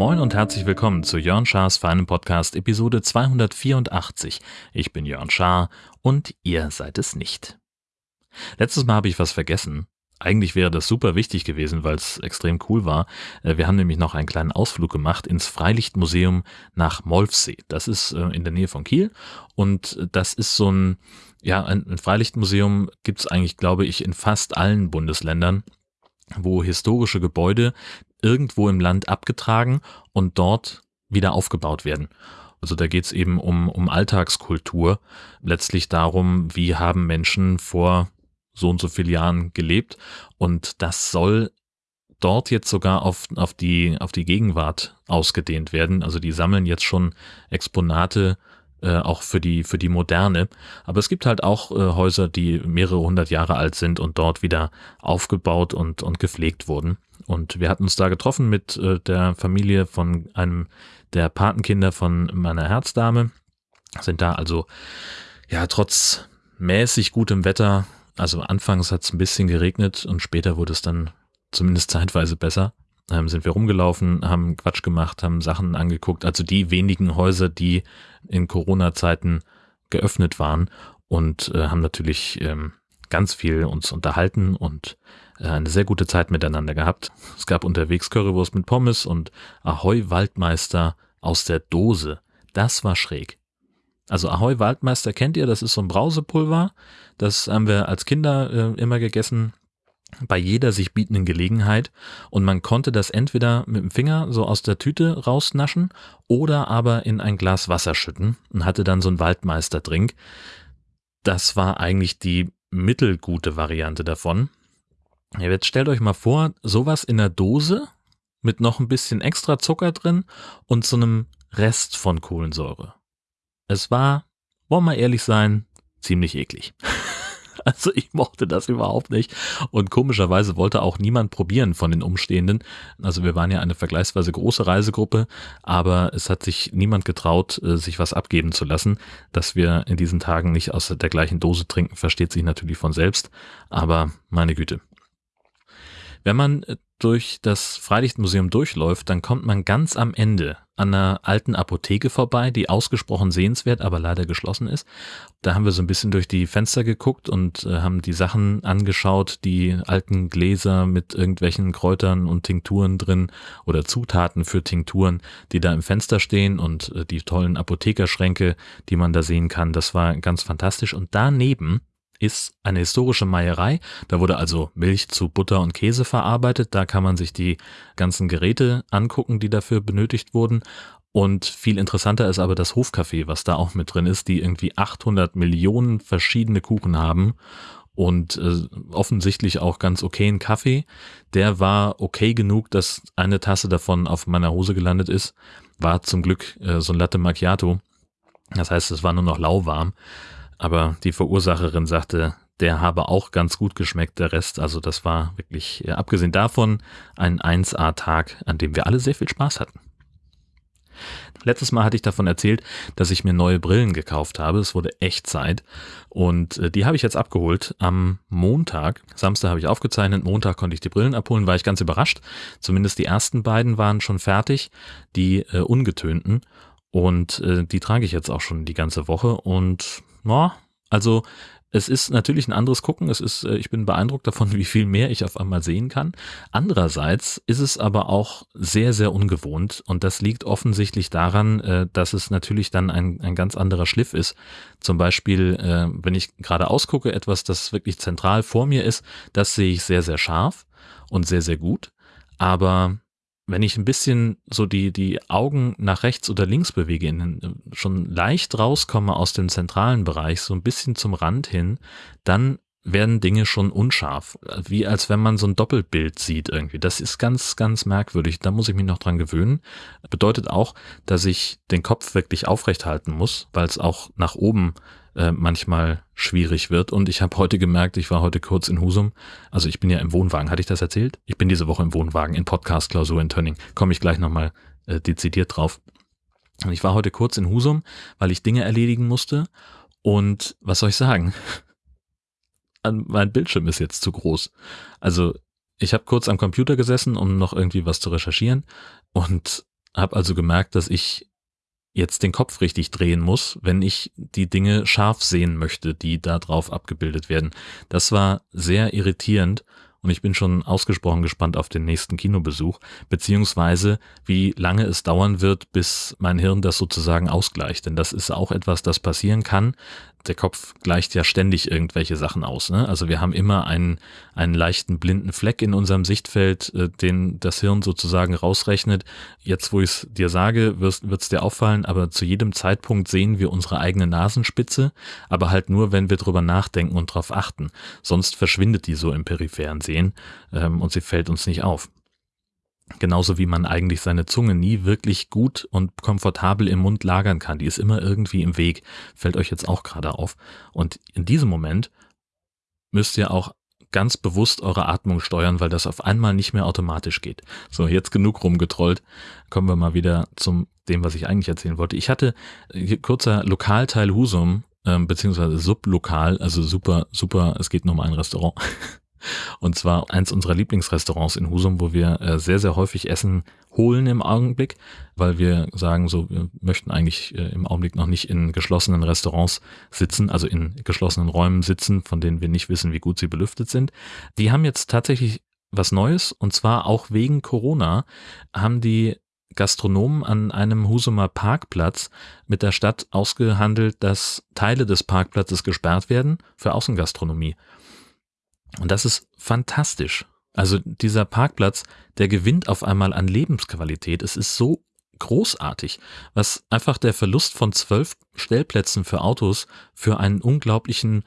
Moin und herzlich willkommen zu Jörn Schars feinem Podcast Episode 284. Ich bin Jörn Schaar und ihr seid es nicht. Letztes Mal habe ich was vergessen. Eigentlich wäre das super wichtig gewesen, weil es extrem cool war. Äh, wir haben nämlich noch einen kleinen Ausflug gemacht ins Freilichtmuseum nach Molfsee. Das ist äh, in der Nähe von Kiel und das ist so ein, ja, ein Freilichtmuseum gibt es eigentlich, glaube ich, in fast allen Bundesländern wo historische Gebäude, irgendwo im Land abgetragen und dort wieder aufgebaut werden. Also da geht es eben um, um Alltagskultur, letztlich darum, wie haben Menschen vor so und so vielen Jahren gelebt und das soll dort jetzt sogar auf, auf, die, auf die Gegenwart ausgedehnt werden. Also die sammeln jetzt schon Exponate äh, auch für die, für die Moderne. Aber es gibt halt auch äh, Häuser, die mehrere hundert Jahre alt sind und dort wieder aufgebaut und, und gepflegt wurden. Und wir hatten uns da getroffen mit äh, der Familie von einem der Patenkinder von meiner Herzdame. Sind da also, ja, trotz mäßig gutem Wetter, also anfangs hat es ein bisschen geregnet und später wurde es dann zumindest zeitweise besser. Ähm, sind wir rumgelaufen, haben Quatsch gemacht, haben Sachen angeguckt. Also die wenigen Häuser, die in Corona-Zeiten geöffnet waren und äh, haben natürlich ähm, ganz viel uns unterhalten und äh, eine sehr gute Zeit miteinander gehabt. Es gab unterwegs Currywurst mit Pommes und Ahoi Waldmeister aus der Dose. Das war schräg. Also Ahoi Waldmeister kennt ihr, das ist so ein Brausepulver. Das haben wir als Kinder äh, immer gegessen bei jeder sich bietenden Gelegenheit und man konnte das entweder mit dem Finger so aus der Tüte rausnaschen oder aber in ein Glas Wasser schütten und hatte dann so einen Waldmeisterdrink. Das war eigentlich die mittelgute Variante davon. Jetzt stellt euch mal vor, sowas in der Dose mit noch ein bisschen extra Zucker drin und so einem Rest von Kohlensäure. Es war, wollen wir ehrlich sein, ziemlich eklig. Also ich mochte das überhaupt nicht. Und komischerweise wollte auch niemand probieren von den Umstehenden. Also wir waren ja eine vergleichsweise große Reisegruppe, aber es hat sich niemand getraut, äh, sich was abgeben zu lassen. Dass wir in diesen Tagen nicht aus der gleichen Dose trinken, versteht sich natürlich von selbst. Aber meine Güte. Wenn man äh, durch das Freilichtmuseum durchläuft, dann kommt man ganz am Ende an einer alten Apotheke vorbei, die ausgesprochen sehenswert, aber leider geschlossen ist. Da haben wir so ein bisschen durch die Fenster geguckt und äh, haben die Sachen angeschaut, die alten Gläser mit irgendwelchen Kräutern und Tinkturen drin oder Zutaten für Tinkturen, die da im Fenster stehen und äh, die tollen Apothekerschränke, die man da sehen kann. Das war ganz fantastisch. Und daneben ist eine historische Meierei. Da wurde also Milch zu Butter und Käse verarbeitet. Da kann man sich die ganzen Geräte angucken, die dafür benötigt wurden. Und viel interessanter ist aber das Hofcafé, was da auch mit drin ist, die irgendwie 800 Millionen verschiedene Kuchen haben und äh, offensichtlich auch ganz okayen Kaffee. Der war okay genug, dass eine Tasse davon auf meiner Hose gelandet ist. War zum Glück äh, so ein Latte Macchiato. Das heißt, es war nur noch lauwarm aber die Verursacherin sagte, der habe auch ganz gut geschmeckt, der Rest. Also das war wirklich, äh, abgesehen davon, ein 1A-Tag, an dem wir alle sehr viel Spaß hatten. Letztes Mal hatte ich davon erzählt, dass ich mir neue Brillen gekauft habe. Es wurde echt Zeit. Und äh, die habe ich jetzt abgeholt am Montag. Samstag habe ich aufgezeichnet, Montag konnte ich die Brillen abholen, war ich ganz überrascht. Zumindest die ersten beiden waren schon fertig, die äh, ungetönten. Und äh, die trage ich jetzt auch schon die ganze Woche. Und ja, also es ist natürlich ein anderes Gucken. Es ist, äh, ich bin beeindruckt davon, wie viel mehr ich auf einmal sehen kann. Andererseits ist es aber auch sehr, sehr ungewohnt und das liegt offensichtlich daran, äh, dass es natürlich dann ein, ein ganz anderer Schliff ist. Zum Beispiel, äh, wenn ich gerade ausgucke, etwas, das wirklich zentral vor mir ist, das sehe ich sehr, sehr scharf und sehr, sehr gut. Aber wenn ich ein bisschen so die, die Augen nach rechts oder links bewege, in, schon leicht rauskomme aus dem zentralen Bereich, so ein bisschen zum Rand hin, dann werden Dinge schon unscharf. Wie als wenn man so ein Doppelbild sieht irgendwie. Das ist ganz, ganz merkwürdig. Da muss ich mich noch dran gewöhnen. Bedeutet auch, dass ich den Kopf wirklich aufrecht halten muss, weil es auch nach oben äh, manchmal schwierig wird. Und ich habe heute gemerkt, ich war heute kurz in Husum. Also ich bin ja im Wohnwagen. Hatte ich das erzählt? Ich bin diese Woche im Wohnwagen in Podcast-Klausur in Tönning. Komme ich gleich nochmal äh, dezidiert drauf. Und ich war heute kurz in Husum, weil ich Dinge erledigen musste. Und was soll ich sagen? Mein Bildschirm ist jetzt zu groß. Also ich habe kurz am Computer gesessen, um noch irgendwie was zu recherchieren und habe also gemerkt, dass ich jetzt den Kopf richtig drehen muss, wenn ich die Dinge scharf sehen möchte, die da drauf abgebildet werden. Das war sehr irritierend und ich bin schon ausgesprochen gespannt auf den nächsten Kinobesuch, beziehungsweise wie lange es dauern wird, bis mein Hirn das sozusagen ausgleicht. Denn das ist auch etwas, das passieren kann, der Kopf gleicht ja ständig irgendwelche Sachen aus. Ne? Also wir haben immer einen, einen leichten blinden Fleck in unserem Sichtfeld, äh, den das Hirn sozusagen rausrechnet. Jetzt, wo ich es dir sage, wird es dir auffallen, aber zu jedem Zeitpunkt sehen wir unsere eigene Nasenspitze, aber halt nur, wenn wir drüber nachdenken und darauf achten. Sonst verschwindet die so im peripheren Sehen ähm, und sie fällt uns nicht auf. Genauso wie man eigentlich seine Zunge nie wirklich gut und komfortabel im Mund lagern kann. Die ist immer irgendwie im Weg. Fällt euch jetzt auch gerade auf. Und in diesem Moment müsst ihr auch ganz bewusst eure Atmung steuern, weil das auf einmal nicht mehr automatisch geht. So, jetzt genug rumgetrollt. Kommen wir mal wieder zum dem, was ich eigentlich erzählen wollte. Ich hatte kurzer Lokalteil Husum, ähm, beziehungsweise Sublokal, also super, super, es geht nur um ein Restaurant. Und zwar eins unserer Lieblingsrestaurants in Husum, wo wir äh, sehr, sehr häufig Essen holen im Augenblick, weil wir sagen, so, wir möchten eigentlich äh, im Augenblick noch nicht in geschlossenen Restaurants sitzen, also in geschlossenen Räumen sitzen, von denen wir nicht wissen, wie gut sie belüftet sind. Die haben jetzt tatsächlich was Neues und zwar auch wegen Corona haben die Gastronomen an einem Husumer Parkplatz mit der Stadt ausgehandelt, dass Teile des Parkplatzes gesperrt werden für Außengastronomie. Und das ist fantastisch. Also dieser Parkplatz, der gewinnt auf einmal an Lebensqualität. Es ist so großartig, was einfach der Verlust von zwölf Stellplätzen für Autos für einen unglaublichen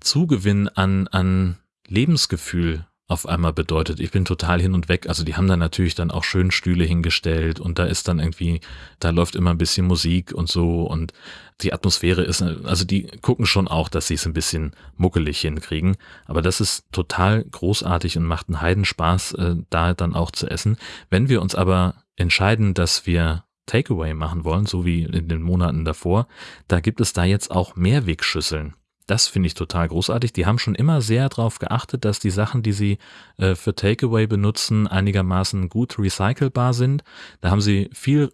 Zugewinn an, an Lebensgefühl auf einmal bedeutet. Ich bin total hin und weg. Also die haben da natürlich dann auch schön Stühle hingestellt und da ist dann irgendwie, da läuft immer ein bisschen Musik und so und die Atmosphäre ist, also die gucken schon auch, dass sie es ein bisschen muckelig hinkriegen. Aber das ist total großartig und macht einen Heidenspaß, äh, da dann auch zu essen. Wenn wir uns aber entscheiden, dass wir Takeaway machen wollen, so wie in den Monaten davor, da gibt es da jetzt auch Mehrwegschüsseln. Das finde ich total großartig. Die haben schon immer sehr darauf geachtet, dass die Sachen, die sie äh, für Takeaway benutzen, einigermaßen gut recycelbar sind. Da haben sie viel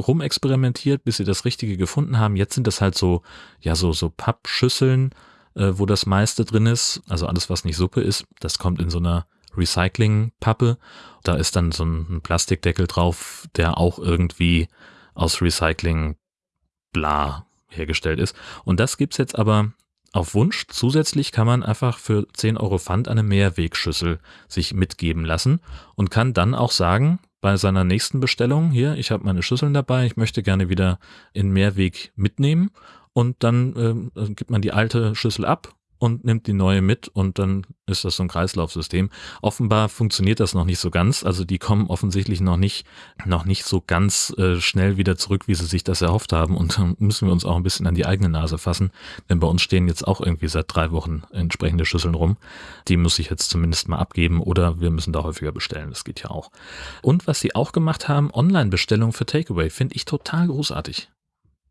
rumexperimentiert, bis sie das Richtige gefunden haben. Jetzt sind das halt so, ja, so, so Pappschüsseln, äh, wo das meiste drin ist. Also alles, was nicht Suppe ist, das kommt in so einer Recycling-Pappe. Da ist dann so ein Plastikdeckel drauf, der auch irgendwie aus Recycling bla hergestellt ist. Und das gibt's jetzt aber auf Wunsch zusätzlich kann man einfach für 10 Euro Pfand eine Mehrwegschüssel sich mitgeben lassen und kann dann auch sagen, bei seiner nächsten Bestellung, hier, ich habe meine Schüsseln dabei, ich möchte gerne wieder in Mehrweg mitnehmen und dann äh, gibt man die alte Schüssel ab und nimmt die neue mit und dann ist das so ein Kreislaufsystem. Offenbar funktioniert das noch nicht so ganz. Also die kommen offensichtlich noch nicht, noch nicht so ganz äh, schnell wieder zurück, wie sie sich das erhofft haben. Und dann müssen wir uns auch ein bisschen an die eigene Nase fassen. Denn bei uns stehen jetzt auch irgendwie seit drei Wochen entsprechende Schüsseln rum. Die muss ich jetzt zumindest mal abgeben oder wir müssen da häufiger bestellen. Das geht ja auch. Und was sie auch gemacht haben, Online-Bestellung für Takeaway, finde ich total großartig.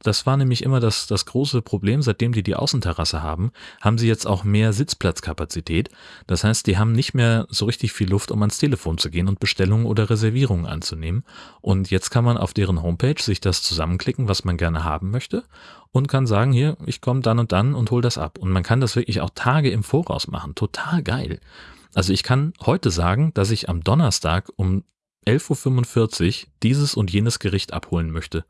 Das war nämlich immer das, das große Problem, seitdem die die Außenterrasse haben, haben sie jetzt auch mehr Sitzplatzkapazität. Das heißt, die haben nicht mehr so richtig viel Luft, um ans Telefon zu gehen und Bestellungen oder Reservierungen anzunehmen. Und jetzt kann man auf deren Homepage sich das zusammenklicken, was man gerne haben möchte und kann sagen, hier, ich komme dann und dann und hol das ab. Und man kann das wirklich auch Tage im Voraus machen. Total geil. Also ich kann heute sagen, dass ich am Donnerstag um 11.45 Uhr dieses und jenes Gericht abholen möchte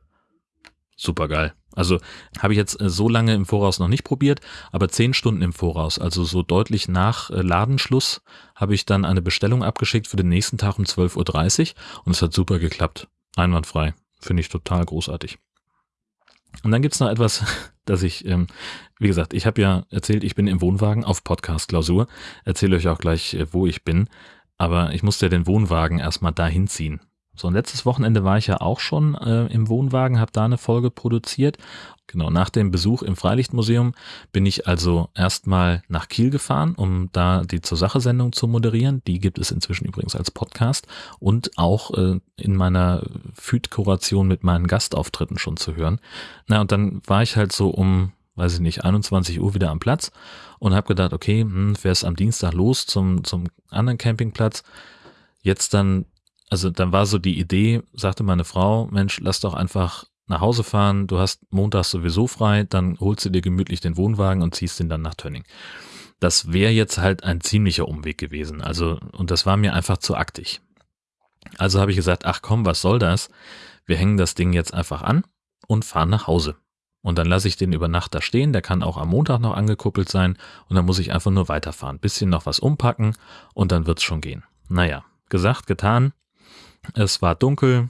super geil. Also habe ich jetzt äh, so lange im Voraus noch nicht probiert, aber zehn Stunden im Voraus, also so deutlich nach äh, Ladenschluss, habe ich dann eine Bestellung abgeschickt für den nächsten Tag um 12.30 Uhr und es hat super geklappt. Einwandfrei. Finde ich total großartig. Und dann gibt's noch etwas, dass ich, ähm, wie gesagt, ich habe ja erzählt, ich bin im Wohnwagen auf Podcast-Klausur. Erzähle euch auch gleich, äh, wo ich bin. Aber ich musste ja den Wohnwagen erstmal dahin ziehen. So, und letztes Wochenende war ich ja auch schon äh, im Wohnwagen, habe da eine Folge produziert. Genau, nach dem Besuch im Freilichtmuseum bin ich also erstmal nach Kiel gefahren, um da die zur Sache Sendung zu moderieren. Die gibt es inzwischen übrigens als Podcast und auch äh, in meiner Feed-Kuration mit meinen Gastauftritten schon zu hören. Na, und dann war ich halt so um, weiß ich nicht, 21 Uhr wieder am Platz und habe gedacht, okay, hm, fährst am Dienstag los zum, zum anderen Campingplatz. Jetzt dann also dann war so die Idee, sagte meine Frau, Mensch, lass doch einfach nach Hause fahren, du hast Montag sowieso frei, dann holst du dir gemütlich den Wohnwagen und ziehst ihn dann nach Tönning. Das wäre jetzt halt ein ziemlicher Umweg gewesen. Also, und das war mir einfach zu aktig. Also habe ich gesagt, ach komm, was soll das? Wir hängen das Ding jetzt einfach an und fahren nach Hause. Und dann lasse ich den über Nacht da stehen, der kann auch am Montag noch angekuppelt sein und dann muss ich einfach nur weiterfahren, bisschen noch was umpacken und dann wird's schon gehen. Naja, gesagt, getan, es war dunkel.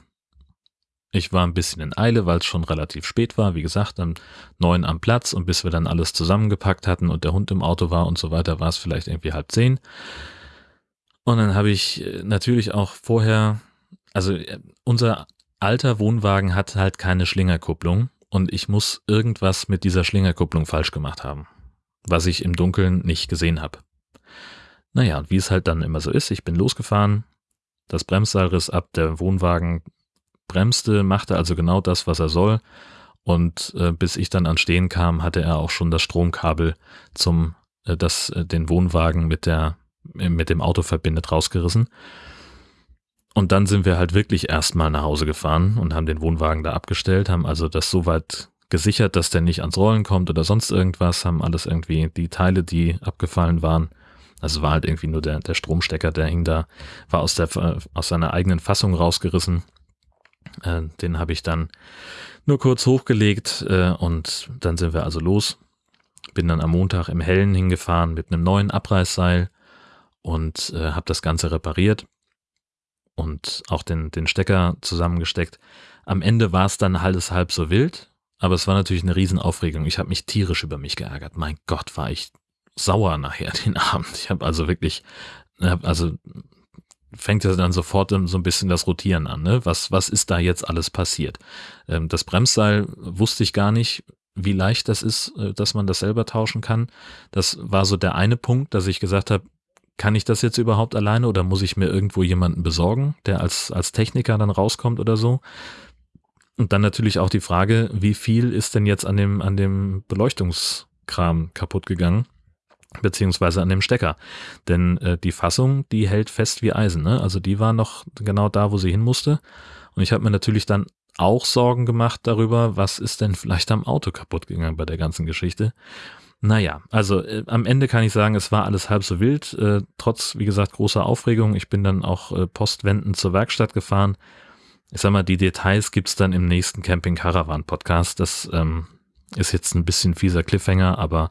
Ich war ein bisschen in Eile, weil es schon relativ spät war. Wie gesagt, dann neun am Platz und bis wir dann alles zusammengepackt hatten und der Hund im Auto war und so weiter, war es vielleicht irgendwie halb zehn. Und dann habe ich äh, natürlich auch vorher, also äh, unser alter Wohnwagen hat halt keine Schlingerkupplung und ich muss irgendwas mit dieser Schlingerkupplung falsch gemacht haben, was ich im Dunkeln nicht gesehen habe. Naja, und wie es halt dann immer so ist, ich bin losgefahren, das Bremsseil riss ab, der Wohnwagen bremste, machte also genau das, was er soll. Und äh, bis ich dann ans Stehen kam, hatte er auch schon das Stromkabel zum, äh, das äh, den Wohnwagen mit der äh, mit dem Auto verbindet, rausgerissen. Und dann sind wir halt wirklich erstmal nach Hause gefahren und haben den Wohnwagen da abgestellt, haben also das soweit gesichert, dass der nicht ans Rollen kommt oder sonst irgendwas, haben alles irgendwie die Teile, die abgefallen waren, also war halt irgendwie nur der, der Stromstecker, der hing da, war aus, der, aus seiner eigenen Fassung rausgerissen. Äh, den habe ich dann nur kurz hochgelegt äh, und dann sind wir also los. Bin dann am Montag im Hellen hingefahren mit einem neuen Abreißseil und äh, habe das Ganze repariert und auch den, den Stecker zusammengesteckt. Am Ende war es dann alles halb so wild, aber es war natürlich eine Riesenaufregung. Ich habe mich tierisch über mich geärgert. Mein Gott, war ich sauer nachher den Abend. Ich habe also wirklich, also fängt ja dann sofort so ein bisschen das Rotieren an. Ne? Was, was ist da jetzt alles passiert? Ähm, das Bremsseil wusste ich gar nicht, wie leicht das ist, äh, dass man das selber tauschen kann. Das war so der eine Punkt, dass ich gesagt habe, kann ich das jetzt überhaupt alleine oder muss ich mir irgendwo jemanden besorgen, der als, als Techniker dann rauskommt oder so? Und dann natürlich auch die Frage, wie viel ist denn jetzt an dem, an dem Beleuchtungskram kaputt gegangen? Beziehungsweise an dem Stecker. Denn äh, die Fassung, die hält fest wie Eisen. Ne? Also die war noch genau da, wo sie hin musste. Und ich habe mir natürlich dann auch Sorgen gemacht darüber, was ist denn vielleicht am Auto kaputt gegangen bei der ganzen Geschichte. Naja, also äh, am Ende kann ich sagen, es war alles halb so wild, äh, trotz, wie gesagt, großer Aufregung. Ich bin dann auch äh, postwendend zur Werkstatt gefahren. Ich sag mal, die Details gibt's dann im nächsten Camping Caravan Podcast. Das ähm, ist jetzt ein bisschen fieser Cliffhanger, aber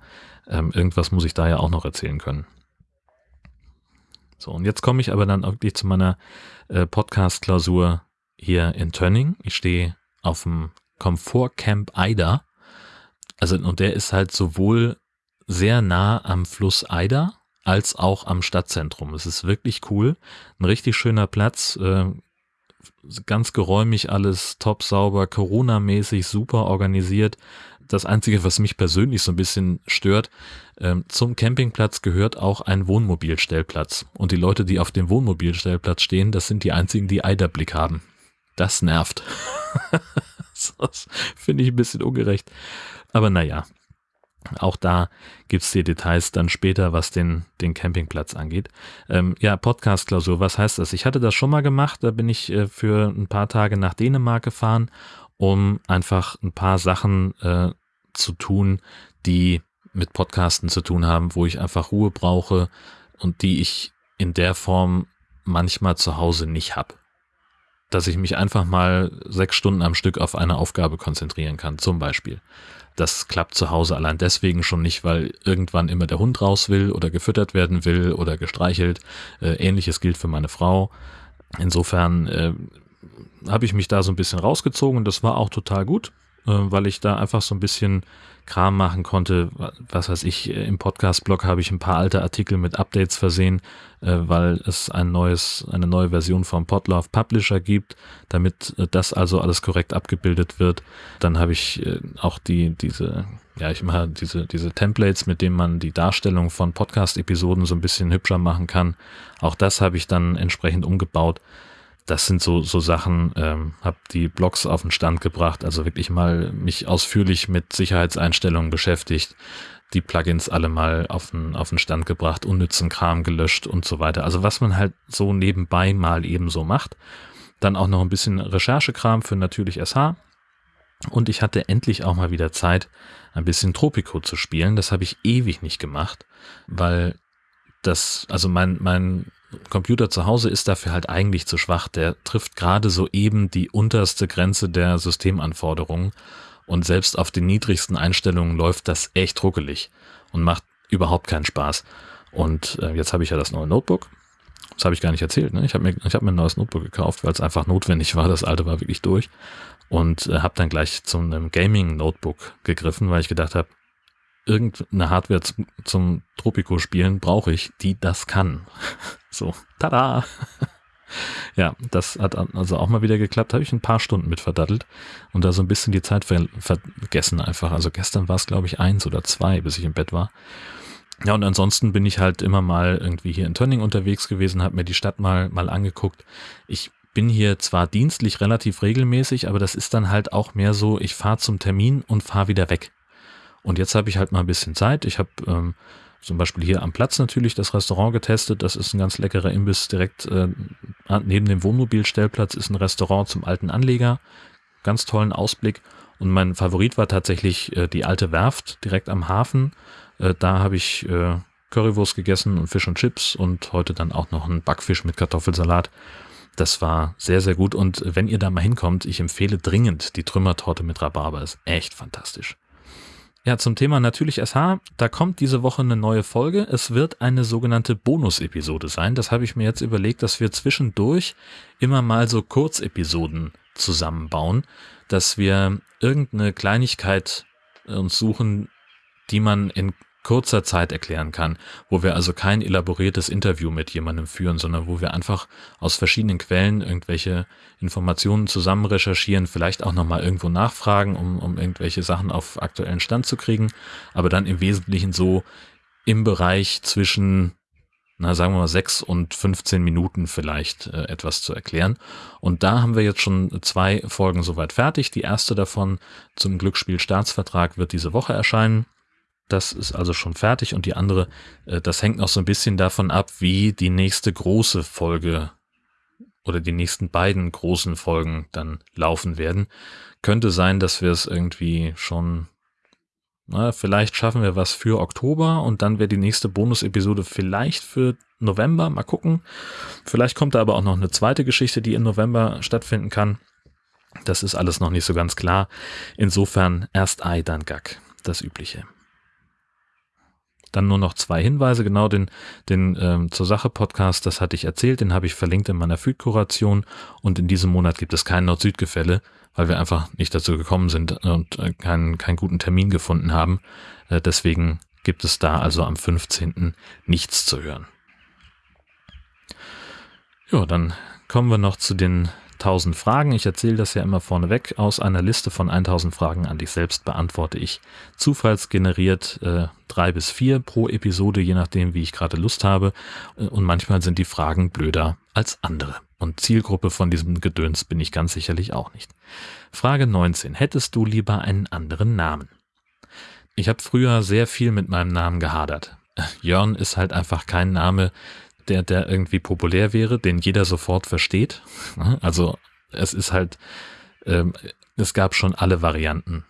ähm, irgendwas muss ich da ja auch noch erzählen können. So, und jetzt komme ich aber dann wirklich zu meiner äh, Podcast-Klausur hier in Tönning. Ich stehe auf dem Komfort Camp Eider. Also, und der ist halt sowohl sehr nah am Fluss Eider als auch am Stadtzentrum. Es ist wirklich cool. Ein richtig schöner Platz. Äh, ganz geräumig alles, top sauber, Corona-mäßig, super organisiert das Einzige, was mich persönlich so ein bisschen stört, ähm, zum Campingplatz gehört auch ein Wohnmobilstellplatz. Und die Leute, die auf dem Wohnmobilstellplatz stehen, das sind die einzigen, die Eiderblick haben. Das nervt. das finde ich ein bisschen ungerecht. Aber naja, auch da gibt's die Details dann später, was den, den Campingplatz angeht. Ähm, ja, Podcast-Klausur, was heißt das? Ich hatte das schon mal gemacht, da bin ich äh, für ein paar Tage nach Dänemark gefahren um einfach ein paar Sachen äh, zu tun, die mit Podcasten zu tun haben, wo ich einfach Ruhe brauche und die ich in der Form manchmal zu Hause nicht habe. Dass ich mich einfach mal sechs Stunden am Stück auf eine Aufgabe konzentrieren kann, zum Beispiel. Das klappt zu Hause allein deswegen schon nicht, weil irgendwann immer der Hund raus will oder gefüttert werden will oder gestreichelt. Äh, Ähnliches gilt für meine Frau. Insofern äh, habe ich mich da so ein bisschen rausgezogen und das war auch total gut. Äh, weil ich da einfach so ein bisschen Kram machen konnte. Was weiß ich, im Podcast-Blog habe ich ein paar alte Artikel mit Updates versehen, äh, weil es ein neues, eine neue Version vom Podlove Publisher gibt, damit äh, das also alles korrekt abgebildet wird. Dann habe ich äh, auch die, diese, ja, ich mache diese, diese Templates, mit denen man die Darstellung von Podcast-Episoden so ein bisschen hübscher machen kann. Auch das habe ich dann entsprechend umgebaut das sind so, so Sachen, ähm, habe die Blogs auf den Stand gebracht, also wirklich mal mich ausführlich mit Sicherheitseinstellungen beschäftigt, die Plugins alle mal auf den, auf den Stand gebracht, unnützen Kram gelöscht und so weiter. Also was man halt so nebenbei mal eben so macht. Dann auch noch ein bisschen Recherchekram für natürlich SH. Und ich hatte endlich auch mal wieder Zeit, ein bisschen Tropico zu spielen. Das habe ich ewig nicht gemacht, weil das, also mein, mein Computer zu Hause ist dafür halt eigentlich zu schwach. Der trifft gerade so eben die unterste Grenze der Systemanforderungen und selbst auf den niedrigsten Einstellungen läuft das echt ruckelig und macht überhaupt keinen Spaß. Und äh, jetzt habe ich ja das neue Notebook. Das habe ich gar nicht erzählt. Ne? Ich habe mir, hab mir ein neues Notebook gekauft, weil es einfach notwendig war. Das alte war wirklich durch. Und äh, habe dann gleich zu einem Gaming-Notebook gegriffen, weil ich gedacht habe, irgendeine Hardware zum, zum Tropico spielen brauche ich, die das kann. So, tada! Ja, das hat also auch mal wieder geklappt. Habe ich ein paar Stunden mit verdattelt und da so ein bisschen die Zeit ver vergessen einfach. Also gestern war es, glaube ich, eins oder zwei, bis ich im Bett war. Ja, und ansonsten bin ich halt immer mal irgendwie hier in Tönning unterwegs gewesen, habe mir die Stadt mal, mal angeguckt. Ich bin hier zwar dienstlich relativ regelmäßig, aber das ist dann halt auch mehr so, ich fahre zum Termin und fahre wieder weg. Und jetzt habe ich halt mal ein bisschen Zeit. Ich habe ähm, zum Beispiel hier am Platz natürlich das Restaurant getestet. Das ist ein ganz leckerer Imbiss. Direkt äh, neben dem Wohnmobilstellplatz ist ein Restaurant zum alten Anleger. Ganz tollen Ausblick. Und mein Favorit war tatsächlich äh, die alte Werft direkt am Hafen. Äh, da habe ich äh, Currywurst gegessen und Fisch und Chips und heute dann auch noch einen Backfisch mit Kartoffelsalat. Das war sehr, sehr gut. Und wenn ihr da mal hinkommt, ich empfehle dringend die Trümmertorte mit Rhabarber. Ist echt fantastisch. Ja, zum Thema natürlich SH, da kommt diese Woche eine neue Folge. Es wird eine sogenannte Bonus-Episode sein. Das habe ich mir jetzt überlegt, dass wir zwischendurch immer mal so Kurzepisoden zusammenbauen, dass wir irgendeine Kleinigkeit uns suchen, die man in kurzer Zeit erklären kann, wo wir also kein elaboriertes Interview mit jemandem führen, sondern wo wir einfach aus verschiedenen Quellen irgendwelche Informationen zusammen recherchieren, vielleicht auch nochmal irgendwo nachfragen, um, um irgendwelche Sachen auf aktuellen Stand zu kriegen, aber dann im Wesentlichen so im Bereich zwischen na, sagen wir mal, sechs und 15 Minuten vielleicht äh, etwas zu erklären. Und da haben wir jetzt schon zwei Folgen soweit fertig. Die erste davon zum Glücksspiel Staatsvertrag wird diese Woche erscheinen. Das ist also schon fertig und die andere, äh, das hängt noch so ein bisschen davon ab, wie die nächste große Folge oder die nächsten beiden großen Folgen dann laufen werden. Könnte sein, dass wir es irgendwie schon, na, vielleicht schaffen wir was für Oktober und dann wäre die nächste Bonus-Episode vielleicht für November. Mal gucken. Vielleicht kommt da aber auch noch eine zweite Geschichte, die im November stattfinden kann. Das ist alles noch nicht so ganz klar. Insofern erst Ei, dann Gack. Das Übliche. Dann nur noch zwei Hinweise, genau den, den ähm, zur Sache Podcast, das hatte ich erzählt, den habe ich verlinkt in meiner Feed-Kuration und in diesem Monat gibt es kein Nord-Süd-Gefälle, weil wir einfach nicht dazu gekommen sind und äh, keinen, keinen guten Termin gefunden haben. Äh, deswegen gibt es da also am 15. nichts zu hören. Ja, dann kommen wir noch zu den 1000 Fragen. Ich erzähle das ja immer vorneweg. Aus einer Liste von 1000 Fragen an dich selbst beantworte ich zufallsgeneriert äh, drei bis vier pro Episode, je nachdem, wie ich gerade Lust habe. Und manchmal sind die Fragen blöder als andere. Und Zielgruppe von diesem Gedöns bin ich ganz sicherlich auch nicht. Frage 19. Hättest du lieber einen anderen Namen? Ich habe früher sehr viel mit meinem Namen gehadert. Jörn ist halt einfach kein Name, der, der irgendwie populär wäre, den jeder sofort versteht. Also es ist halt, ähm, es gab schon alle Varianten.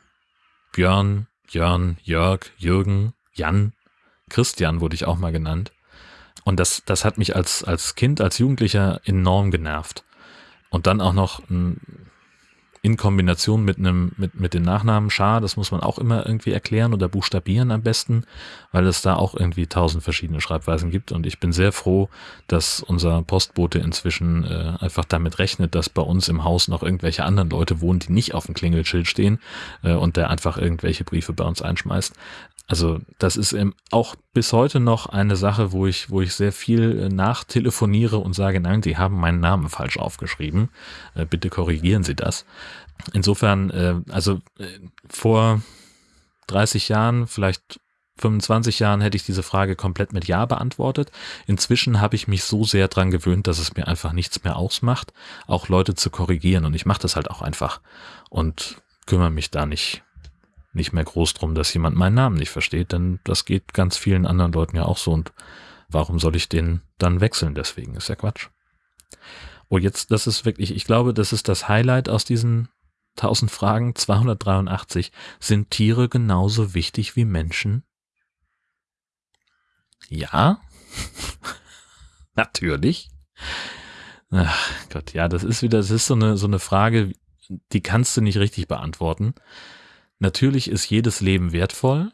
Björn, Jörn, Jörg, Jürgen, Jan, Christian wurde ich auch mal genannt. Und das, das hat mich als, als Kind, als Jugendlicher enorm genervt. Und dann auch noch ein in Kombination mit einem, mit, mit dem Nachnamen Schar, das muss man auch immer irgendwie erklären oder buchstabieren am besten, weil es da auch irgendwie tausend verschiedene Schreibweisen gibt. Und ich bin sehr froh, dass unser Postbote inzwischen äh, einfach damit rechnet, dass bei uns im Haus noch irgendwelche anderen Leute wohnen, die nicht auf dem Klingelschild stehen äh, und der einfach irgendwelche Briefe bei uns einschmeißt. Also das ist auch bis heute noch eine Sache, wo ich, wo ich sehr viel äh, nachtelefoniere und sage, nein, Sie haben meinen Namen falsch aufgeschrieben. Äh, bitte korrigieren Sie das. Insofern, äh, also vor 30 Jahren, vielleicht 25 Jahren hätte ich diese Frage komplett mit Ja beantwortet. Inzwischen habe ich mich so sehr dran gewöhnt, dass es mir einfach nichts mehr ausmacht, auch Leute zu korrigieren. Und ich mache das halt auch einfach und kümmere mich da nicht nicht mehr groß drum, dass jemand meinen Namen nicht versteht, denn das geht ganz vielen anderen Leuten ja auch so und warum soll ich den dann wechseln deswegen? Ist ja Quatsch. Oh, jetzt, das ist wirklich, ich glaube, das ist das Highlight aus diesen 1000 Fragen, 283. Sind Tiere genauso wichtig wie Menschen? Ja. Natürlich. Ach Gott, ja, das ist wieder, das ist so eine, so eine Frage, die kannst du nicht richtig beantworten. Natürlich ist jedes Leben wertvoll,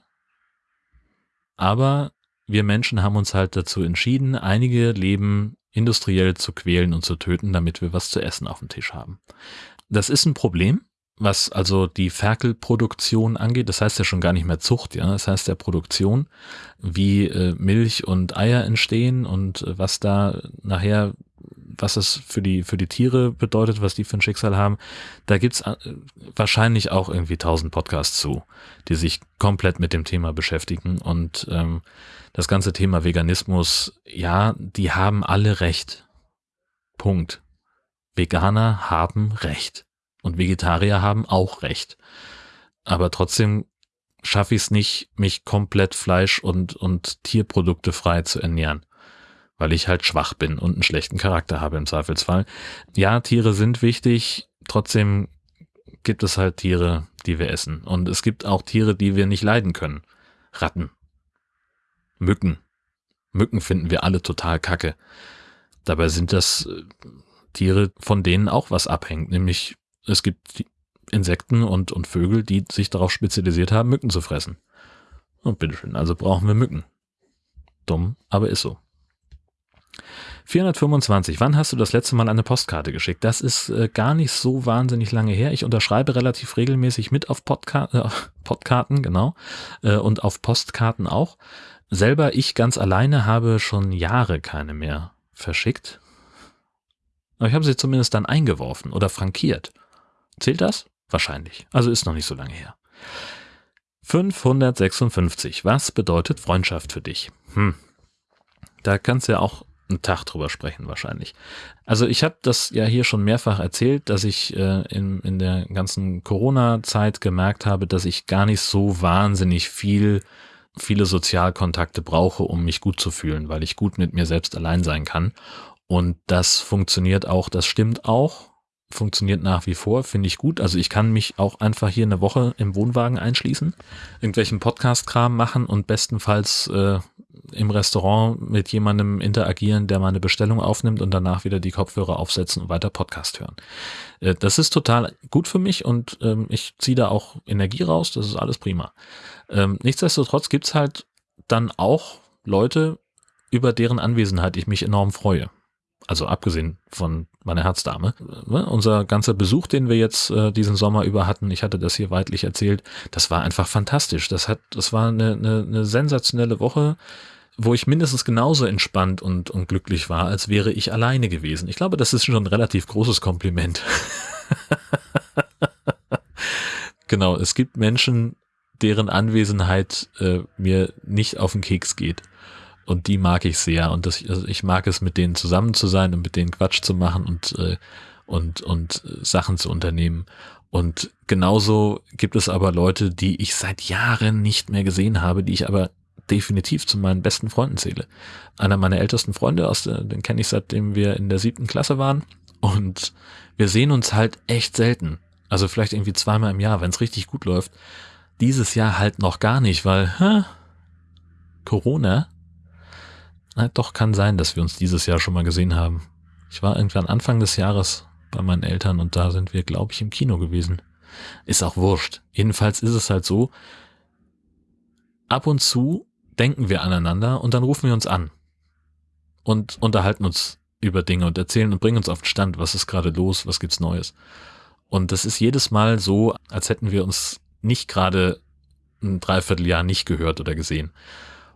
aber wir Menschen haben uns halt dazu entschieden, einige Leben industriell zu quälen und zu töten, damit wir was zu essen auf dem Tisch haben. Das ist ein Problem, was also die Ferkelproduktion angeht. Das heißt ja schon gar nicht mehr Zucht, ja. Das heißt ja Produktion, wie äh, Milch und Eier entstehen und äh, was da nachher was es für die, für die Tiere bedeutet, was die für ein Schicksal haben, da gibt's äh, wahrscheinlich auch irgendwie tausend Podcasts zu, die sich komplett mit dem Thema beschäftigen. Und ähm, das ganze Thema Veganismus, ja, die haben alle recht. Punkt. Veganer haben recht. Und Vegetarier haben auch recht. Aber trotzdem schaffe ich es nicht, mich komplett Fleisch und, und Tierprodukte frei zu ernähren weil ich halt schwach bin und einen schlechten Charakter habe im Zweifelsfall. Ja, Tiere sind wichtig, trotzdem gibt es halt Tiere, die wir essen. Und es gibt auch Tiere, die wir nicht leiden können. Ratten. Mücken. Mücken finden wir alle total kacke. Dabei sind das äh, Tiere, von denen auch was abhängt. Nämlich es gibt Insekten und, und Vögel, die sich darauf spezialisiert haben, Mücken zu fressen. Und bitteschön, also brauchen wir Mücken. Dumm, aber ist so. 425. Wann hast du das letzte Mal eine Postkarte geschickt? Das ist äh, gar nicht so wahnsinnig lange her. Ich unterschreibe relativ regelmäßig mit auf Podka äh, Podkarten, genau, äh, und auf Postkarten auch. Selber ich ganz alleine habe schon Jahre keine mehr verschickt. Aber ich habe sie zumindest dann eingeworfen oder frankiert. Zählt das? Wahrscheinlich. Also ist noch nicht so lange her. 556. Was bedeutet Freundschaft für dich? Hm. Da kannst du ja auch einen Tag drüber sprechen wahrscheinlich. Also ich habe das ja hier schon mehrfach erzählt, dass ich äh, in, in der ganzen Corona-Zeit gemerkt habe, dass ich gar nicht so wahnsinnig viel viele Sozialkontakte brauche, um mich gut zu fühlen, weil ich gut mit mir selbst allein sein kann. Und das funktioniert auch, das stimmt auch, funktioniert nach wie vor, finde ich gut. Also ich kann mich auch einfach hier eine Woche im Wohnwagen einschließen, irgendwelchen Podcast-Kram machen und bestenfalls äh, im Restaurant mit jemandem interagieren, der meine Bestellung aufnimmt und danach wieder die Kopfhörer aufsetzen und weiter Podcast hören. Äh, das ist total gut für mich und ähm, ich ziehe da auch Energie raus, das ist alles prima. Ähm, nichtsdestotrotz gibt's halt dann auch Leute, über deren Anwesenheit ich mich enorm freue. Also abgesehen von meiner Herzdame. Ne, unser ganzer Besuch, den wir jetzt äh, diesen Sommer über hatten, ich hatte das hier weitlich erzählt, das war einfach fantastisch. Das hat, das war eine, eine, eine sensationelle Woche wo ich mindestens genauso entspannt und, und glücklich war, als wäre ich alleine gewesen. Ich glaube, das ist schon ein relativ großes Kompliment. genau, es gibt Menschen, deren Anwesenheit äh, mir nicht auf den Keks geht. Und die mag ich sehr. Und das, also ich mag es, mit denen zusammen zu sein und mit denen Quatsch zu machen und, äh, und, und Sachen zu unternehmen. Und genauso gibt es aber Leute, die ich seit Jahren nicht mehr gesehen habe, die ich aber definitiv zu meinen besten Freunden zähle. Einer meiner ältesten Freunde, aus der, den kenne ich seitdem wir in der siebten Klasse waren. Und wir sehen uns halt echt selten. Also vielleicht irgendwie zweimal im Jahr, wenn es richtig gut läuft. Dieses Jahr halt noch gar nicht, weil hä, Corona. Na, doch kann sein, dass wir uns dieses Jahr schon mal gesehen haben. Ich war irgendwann Anfang des Jahres bei meinen Eltern und da sind wir, glaube ich, im Kino gewesen. Ist auch wurscht. Jedenfalls ist es halt so, ab und zu denken wir aneinander und dann rufen wir uns an und unterhalten uns über Dinge und erzählen und bringen uns auf den Stand, was ist gerade los, was gibt's Neues. Und das ist jedes Mal so, als hätten wir uns nicht gerade ein Dreivierteljahr nicht gehört oder gesehen.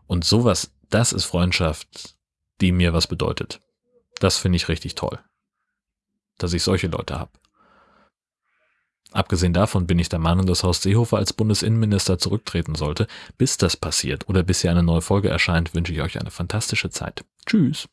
Und sowas, das ist Freundschaft, die mir was bedeutet. Das finde ich richtig toll, dass ich solche Leute habe. Abgesehen davon bin ich der Meinung, dass Horst Seehofer als Bundesinnenminister zurücktreten sollte. Bis das passiert oder bis hier eine neue Folge erscheint, wünsche ich euch eine fantastische Zeit. Tschüss.